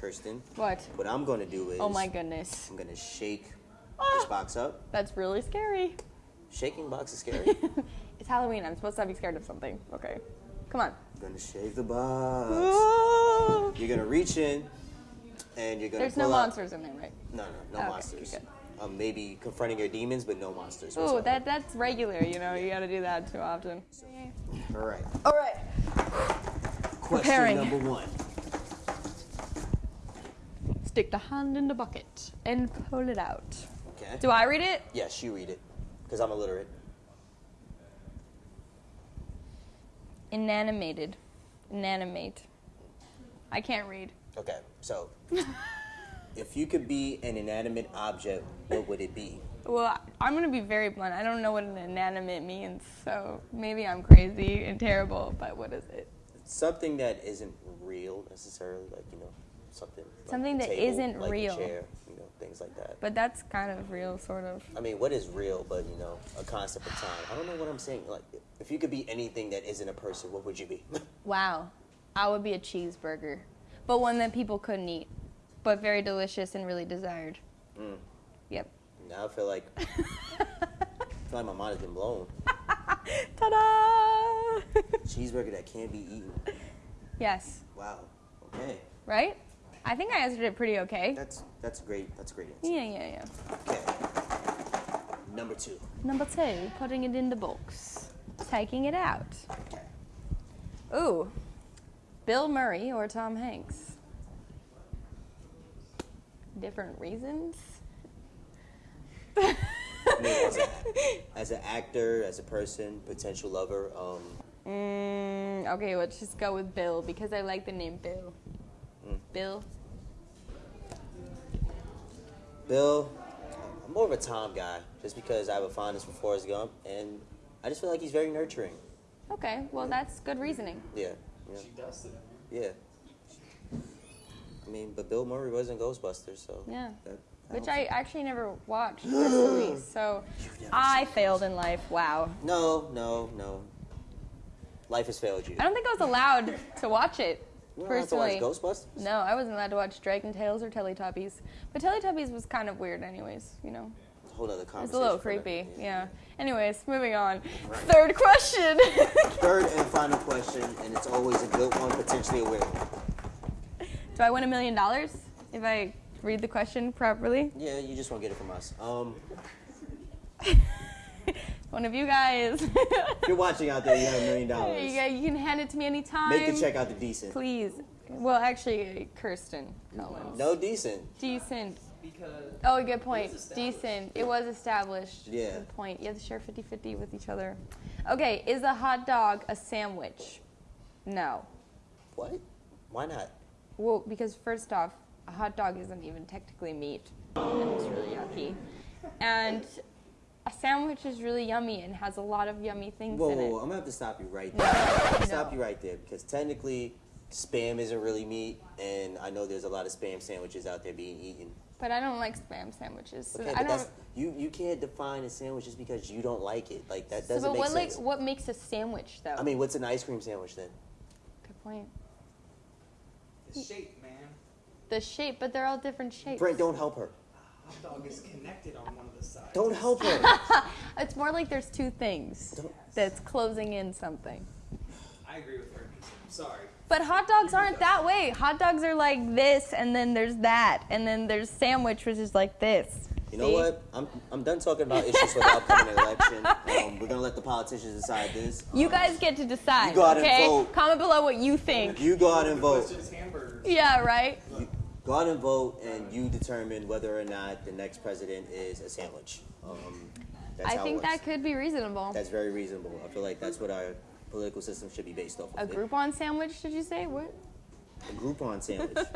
Kirsten. What? What I'm going to do is Oh my goodness. I'm going to shake this Ah, box up. that's really scary. Shaking box is scary. it's Halloween. I'm supposed to be scared of something. Okay. Come on. I'm going to shake the box. You're going to reach in and you're going to There's no out- monsters in there, right? No, no, no Okay, monsters. Um, maybe confronting your demons, but no monsters. Whatsoever. that that's regular. You know, you got to do that too often. All right. All right. Question Preparing. number one. Stick the hand in the bucket and pull it out. Okay. Do I read it? Yes, you read it, because I'm illiterate. Inanimated. Inanimate. I can't read. Okay, so if you could be an inanimate object, what would it be? Well, I'm gonna be very blunt. I don't know what an inanimate means, so maybe I'm crazy and terrible. But what is it? Something that isn't real necessarily, like you know, something. like Something a that table, isn't like a real. chair, you know, things like that. But that's kind of real, sort of. I mean, what is real, but you know, a concept of time. I don't know what I'm saying. Like, if you could be anything that isn't a person, what would you be? Wow, I would be a cheeseburger, but one that people couldn't eat, but very delicious and really desired. Mm. Yep. now I feel like I feel like my mind has been blown. Ta-da! Cheeseburger that can't be eaten. yes. Wow. Okay. Right? I think I answered it pretty okay. That's that's great. That's a great answer. Yeah, yeah, yeah. Okay. Number two. Number two, putting it in the box, taking it out. Okay. Ooh, Bill Murray or Tom Hanks? Different reasons. I mean, as, a, as an actor, as a person, potential lover, um, Mm, okay, let's just go with Bill because I like the name Bill. Bill. Bill, I'm more of a Tom guy, just because I have a fondness for Forrest Gump, and I just feel like he's very nurturing. Okay, well that's good reasoning. Yeah. Yeah. She does it. yeah. I mean, but Bill Murray was in Ghostbusters, so. Yeah. that- Which I actually never watched personally, so I failed in life. Wow. No, no, no. Life has failed you. I don't think I was allowed to watch it You don't to watch personally. Ghostbusters? No, I wasn't allowed to watch Dragon Tales or Teletubbies. But Teletubbies was kind of weird, anyways. You know, It's a whole other conversation. it's a little creepy. Yeah. Anyways, moving on. Third question. Third and final question, and it's always a good one, potentially a weird one. Do I win a million dollars if I read the question properly? Yeah, you just won't get it from us. Um, One of you guys. if you're watching out there, you have a million dollars. guys- you can hand it to me anytime. Make the check out the decent. Please. Well, actually, uh, Kirsten Collins. No decent. Decent. Because Oh, a good point. It was established. Decent. It was established. Yeah. Good point. You have to share 50 50 with each other. Okay, is a hot dog a sandwich? No. What? Why not? Well, because first off, a hot dog isn't even technically meat, and it's really yucky. And a sandwich is really yummy and has a lot of yummy things Whoa, in whoa, it. whoa, I'm gonna have to stop you right there. I'm Stop No. you right there because technically, spam isn't really meat, and I know there's a lot of spam sandwiches out there being eaten. But I don't like spam sandwiches. So Okay, I but don't. that's you. You can't define a sandwich just because you don't like it. Like that doesn't so, but make what sense. like what makes a sandwich though? I mean, what's an ice cream sandwich then? good point. the shape, man. The shape, but they're all different shapes. Brent, don't help her. Hot dog is connected on one of the sides. Don't help her. It's more like there's two things Don't- that's closing in something. I agree with her. I'm sorry. But hot dogs aren't that way. Hot dogs are like this, and then there's that, and then there's sandwich, which is like this. You know See? what? I'm, I'm done talking about issues for the upcoming election. Um, we're gonna let the politicians decide this. You Um, guys get to decide. You go out and okay? vote. Comment below what you think. You go out and vote. Questions, hamburgers. Yeah, right. You go out and vote, and you determine whether or not the next president is a sandwich. Um, that's I think that could be reasonable. That's very reasonable. I feel like that's what our political system should be based off Of. A. Groupon sandwich? Did you say what? A Groupon sandwich.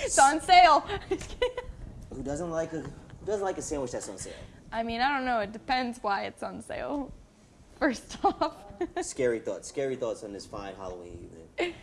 It's on sale. who doesn't like a Who doesn't like a sandwich that's on sale? I mean, I don't know. It depends why it's on sale. First off. Scary thoughts. Scary thoughts on this fine Halloween evening.